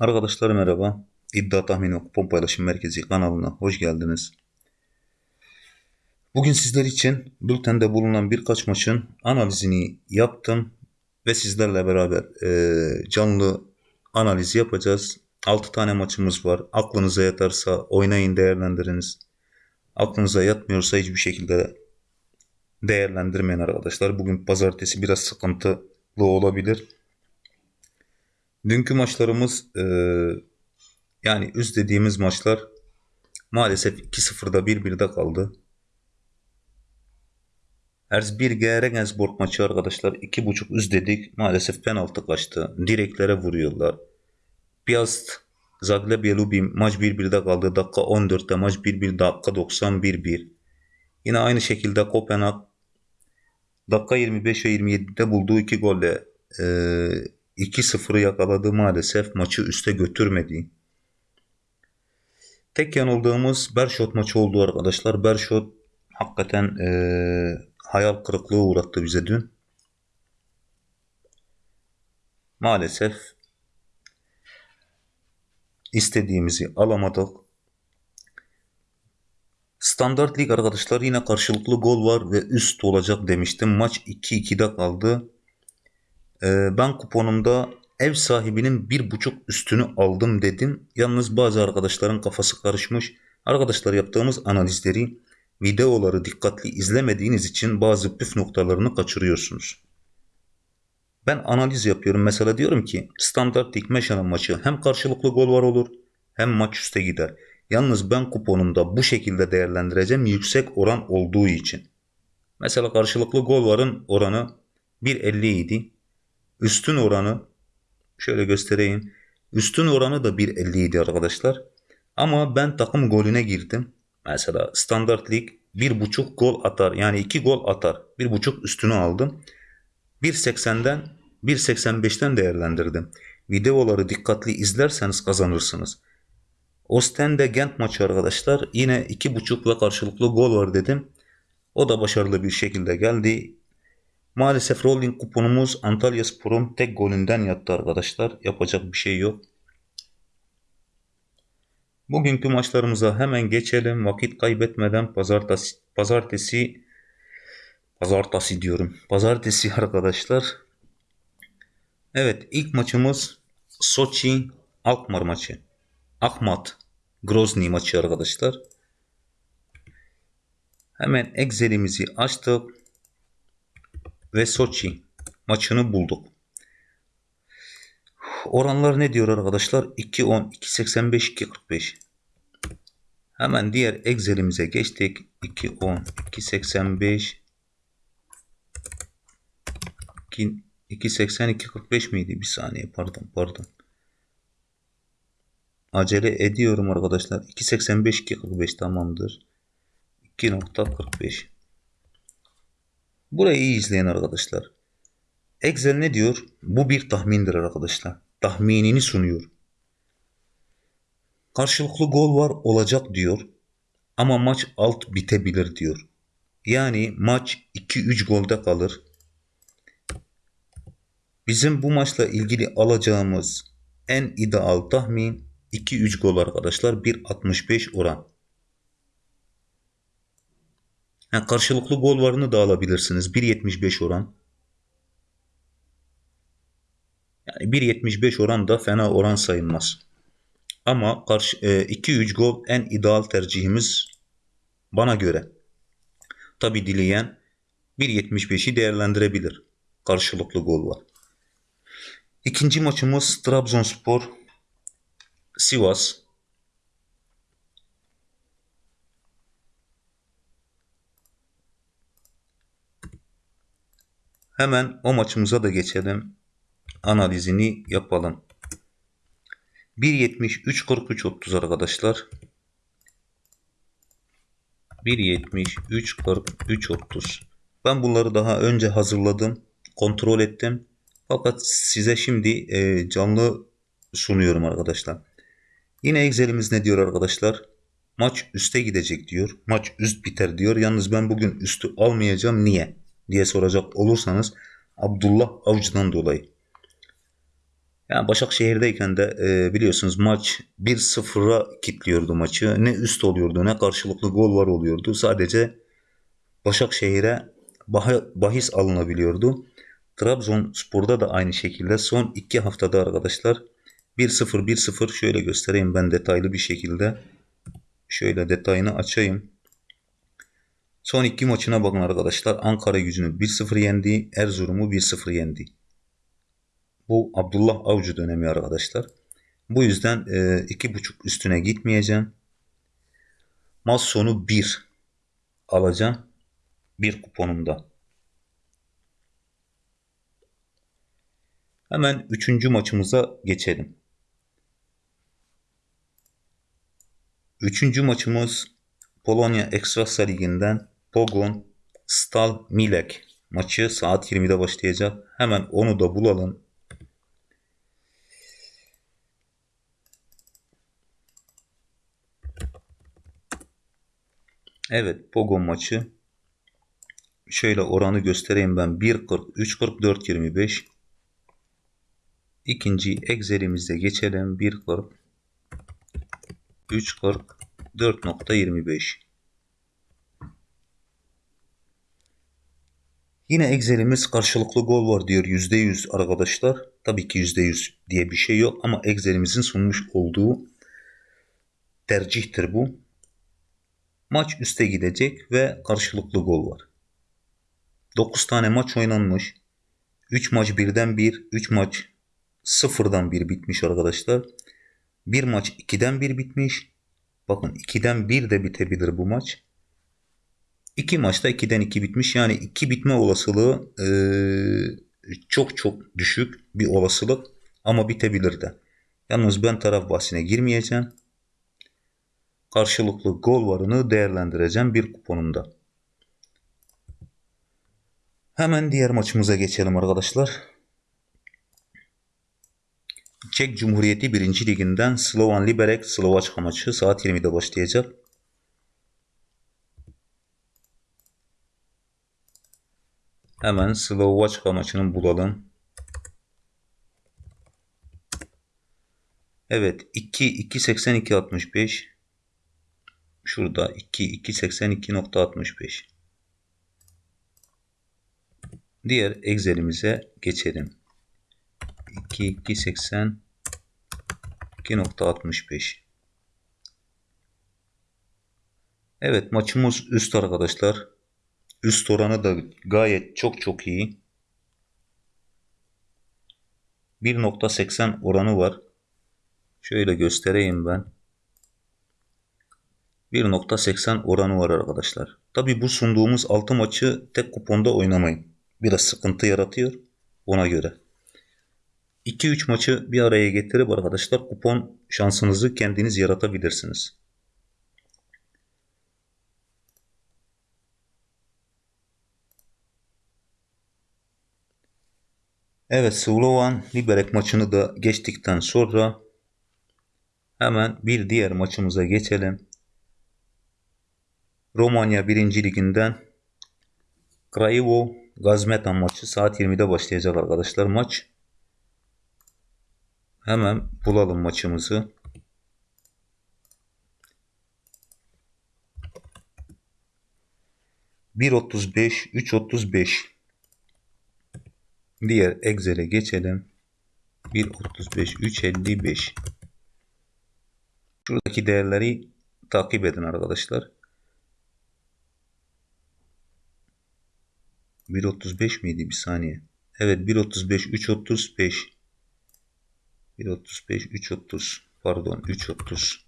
Arkadaşlar merhaba. İddia Tahmini ve Kupon Paylaşım Merkezi kanalına hoş geldiniz. Bugün sizler için bültende bulunan birkaç maçın analizini yaptım ve sizlerle beraber e, canlı analiz yapacağız. 6 tane maçımız var. Aklınıza yatarsa oynayın değerlendiriniz. Aklınıza yatmıyorsa hiçbir şekilde değerlendirmeyin arkadaşlar. Bugün pazartesi biraz sıkıntılı olabilir. Dünkü maçlarımız e, yani üst dediğimiz maçlar maalesef 2-0'da 1-1'de kaldı. Erzbir Regensburg maçı arkadaşlar 2.5 üst dedik. Maalesef penaltı kaçtı. Direklere vuruyorlar. Piast Zagreb Lubin maç 1-1'de kaldı. Dakika 14'te maç 1-1 dakika 90 1-1. Yine aynı şekilde Kopenhag dakika 25 ve 27'de bulduğu iki golle e, 2-0'ı yakaladı maalesef maçı üste götürmedi. Tek yanıldığımız Bershot maçı oldu arkadaşlar. Bershot hakikaten e, hayal kırıklığı uğrattı bize dün. Maalesef istediğimizi alamadık. Standart lig arkadaşlar yine karşılıklı gol var ve üst olacak demiştim. Maç 2-2'de kaldı. Ee, ben kuponumda ev sahibinin bir buçuk üstünü aldım dedim. Yalnız bazı arkadaşların kafası karışmış. Arkadaşlar yaptığımız analizleri videoları dikkatli izlemediğiniz için bazı püf noktalarını kaçırıyorsunuz. Ben analiz yapıyorum. Mesela diyorum ki standart lig meşanın maçı hem karşılıklı gol var olur hem maç üste gider. Yalnız ben kuponumda bu şekilde değerlendireceğim yüksek oran olduğu için. Mesela karşılıklı gol varın oranı 1.50 idi. Üstün oranı şöyle göstereyim. Üstün oranı da 1.50 idi arkadaşlar. Ama ben takım golüne girdim. Mesela standart lig 1.5 gol atar. Yani 2 gol atar. 1.5 üstünü aldım. 1.80'den 1.85'ten değerlendirdim. Videoları dikkatli izlerseniz kazanırsınız. Ostende Gent maçı arkadaşlar. Yine 2.5 ve karşılıklı gol var dedim. O da başarılı bir şekilde geldi. Maalesef rolling kuponumuz Antalya Spor'un tek golünden yattı arkadaşlar. Yapacak bir şey yok. Bugünkü maçlarımıza hemen geçelim. Vakit kaybetmeden pazartesi, pazartesi pazartesi diyorum. Pazartesi arkadaşlar. Evet ilk maçımız Sochi Alkmaar maçı. Akmat Grozny maçı arkadaşlar. Hemen Excel'imizi açtık ve Sochi maçını bulduk. Oranlar ne diyor arkadaşlar? 2.10, 2.85, 2.45. Hemen diğer Excel'imize geçtik. 2.10, 2.85, 2.80, 2.45 miydi? Bir saniye pardon pardon. Acele ediyorum arkadaşlar. 2.85, 2.45 tamamdır. 2.45 Burayı iyi izleyin arkadaşlar. Excel ne diyor? Bu bir tahmindir arkadaşlar. Tahminini sunuyor. Karşılıklı gol var olacak diyor. Ama maç alt bitebilir diyor. Yani maç 2-3 golde kalır. Bizim bu maçla ilgili alacağımız en ideal tahmin 2-3 gol arkadaşlar. 1.65 oran. Yani karşılıklı gol varını da alabilirsiniz. 1.75 oran. Yani 1.75 oran da fena oran sayılmaz. Ama karşı 2-3 e, gol en ideal tercihimiz bana göre. Tabi dileyen 1.75'i değerlendirebilir. Karşılıklı gol var. İkinci maçımız Trabzonspor Sivas. Hemen o maçımıza da geçelim. Analizini yapalım. 1.70 43 30 arkadaşlar. 1.70 43 30. Ben bunları daha önce hazırladım. Kontrol ettim. Fakat size şimdi e, canlı sunuyorum arkadaşlar. Yine Excel'imiz ne diyor arkadaşlar? Maç üste gidecek diyor. Maç üst biter diyor. Yalnız ben bugün üstü almayacağım. Niye? Diye soracak olursanız Abdullah Avcı'dan dolayı. Yani Başakşehir'deyken de e, biliyorsunuz maç 1-0'a kilitliyordu maçı. Ne üst oluyordu ne karşılıklı gol var oluyordu. Sadece Başakşehir'e bah- bahis alınabiliyordu. Trabzonspor'da da aynı şekilde son iki haftada arkadaşlar 1-0 1-0 şöyle göstereyim ben detaylı bir şekilde. Şöyle detayını açayım. Son iki maçına bakın arkadaşlar. Ankara gücünü 1-0 yendi. Erzurum'u 1-0 yendi. Bu Abdullah Avcı dönemi arkadaşlar. Bu yüzden e, iki buçuk üstüne gitmeyeceğim. Maç sonu 1 alacağım. Bir kuponumda. Hemen üçüncü maçımıza geçelim. Üçüncü maçımız Polonya Ekstrasa Ligi'nden Pogon Stal Milek maçı saat 20'de başlayacak. Hemen onu da bulalım. Evet Pogon maçı. Şöyle oranı göstereyim ben. 1.40, 3.40, 4.25. İkinci Excel'imizde geçelim. 1.40, 3.40, 4.25. Yine Excel'imiz karşılıklı gol var diyor %100 arkadaşlar. Tabii ki %100 diye bir şey yok ama Excel'imizin sunmuş olduğu tercihtir bu. Maç üste gidecek ve karşılıklı gol var. 9 tane maç oynanmış. 3 maç birden 1, 3 maç sıfırdan 1 bitmiş arkadaşlar. Bir maç 2'den 1 bitmiş. Bakın 2'den 1 de bitebilir bu maç. İki maçta 2'den 2 bitmiş. Yani 2 bitme olasılığı e, çok çok düşük bir olasılık ama bitebilir de. Yalnız ben taraf bahsine girmeyeceğim. Karşılıklı gol varını değerlendireceğim bir kuponumda. Hemen diğer maçımıza geçelim arkadaşlar. Çek Cumhuriyeti 1. Liginden Slovan Liberec Slovaçka maçı saat 20'de başlayacak. Hemen Slovaçka maçını bulalım. Evet 2 2.82 65 Şurada 2 2.82.65 Diğer Excel'imize geçelim. 2 2.80 2.65 Evet maçımız üst arkadaşlar. Üst oranı da gayet çok çok iyi. 1.80 oranı var. Şöyle göstereyim ben. 1.80 oranı var arkadaşlar. Tabi bu sunduğumuz 6 maçı tek kuponda oynamayın. Biraz sıkıntı yaratıyor ona göre. 2-3 maçı bir araya getirip arkadaşlar kupon şansınızı kendiniz yaratabilirsiniz. Evet Slovan Liberec maçını da geçtikten sonra hemen bir diğer maçımıza geçelim. Romanya 1. Liginden Craiova Gazmetan maçı saat 20'de başlayacak arkadaşlar maç. Hemen bulalım maçımızı. Bir otuz beş, üç otuz beş. Diğer Excel'e geçelim. 1.35, 3.55. Şuradaki değerleri takip edin arkadaşlar. 1.35 miydi bir saniye? Evet 1.35, 3.35. 1.35, 3.30. Pardon 3.30.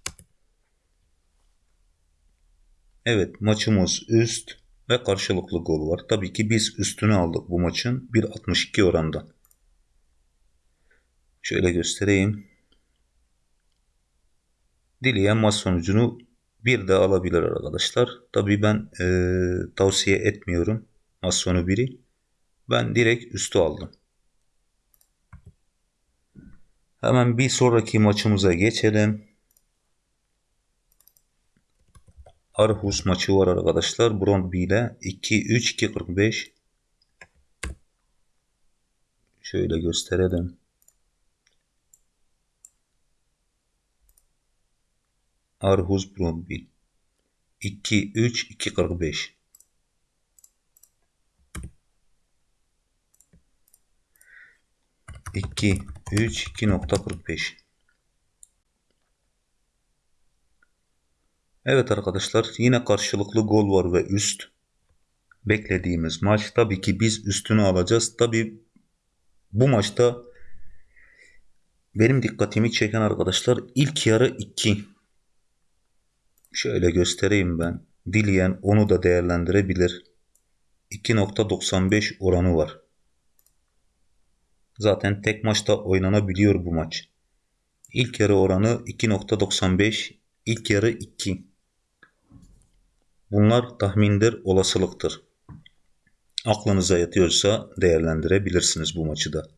Evet maçımız üst ve karşılıklı gol var. Tabii ki biz üstünü aldık bu maçın 1.62 oranda. Şöyle göstereyim. Dileyen maç sonucunu bir de alabilir arkadaşlar. Tabii ben e, tavsiye etmiyorum maç sonu biri. Ben direkt üstü aldım. Hemen bir sonraki maçımıza geçelim. Aarhus maçı var arkadaşlar. Brondby ile 2-3-2-45. Şöyle gösterelim. Aarhus Brondby 2-3-2-45. İki, üç, iki nokta kırk beş. Evet arkadaşlar yine karşılıklı gol var ve üst beklediğimiz maç. Tabii ki biz üstünü alacağız. Tabii bu maçta benim dikkatimi çeken arkadaşlar ilk yarı 2. Şöyle göstereyim ben. Dileyen onu da değerlendirebilir. 2.95 oranı var. Zaten tek maçta oynanabiliyor bu maç. İlk yarı oranı 2.95, ilk yarı 2. Bunlar tahmindir, olasılıktır. Aklınıza yatıyorsa değerlendirebilirsiniz bu maçı da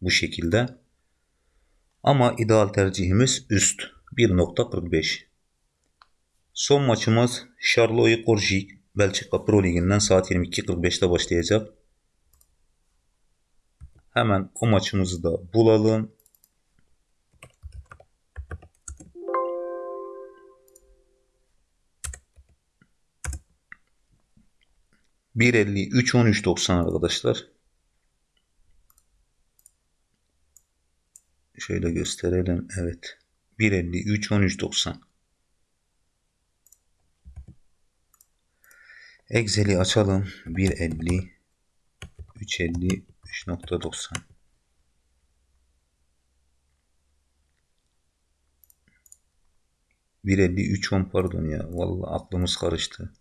bu şekilde. Ama ideal tercihimiz üst 1.45. Son maçımız Charlotte Korjik Belçika Pro Ligi'nden saat 22.45'te başlayacak. Hemen o maçımızı da bulalım. Bir elli üç on üç doksan arkadaşlar. Şöyle gösterelim. Evet. 1.53 13.90 Excel'i açalım. 1.50 3.50 3.90 1.50 3.10 pardon ya. Vallahi aklımız karıştı.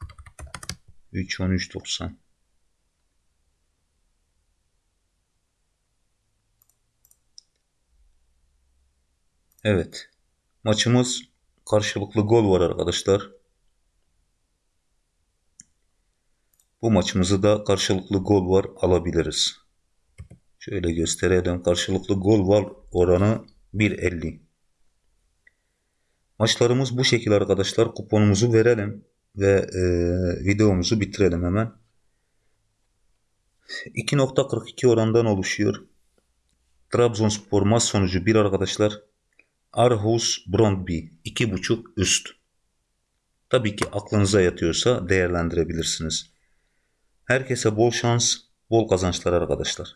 3.10 3.90 Evet. Maçımız karşılıklı gol var arkadaşlar. Bu maçımızı da karşılıklı gol var alabiliriz. Şöyle gösterelim. Karşılıklı gol var oranı 1.50. Maçlarımız bu şekilde arkadaşlar. Kuponumuzu verelim ve e, videomuzu bitirelim hemen. 2.42 orandan oluşuyor. Trabzonspor maç sonucu 1 arkadaşlar. Arhus Brondby 2.5 üst. Tabii ki aklınıza yatıyorsa değerlendirebilirsiniz. Herkese bol şans, bol kazançlar arkadaşlar.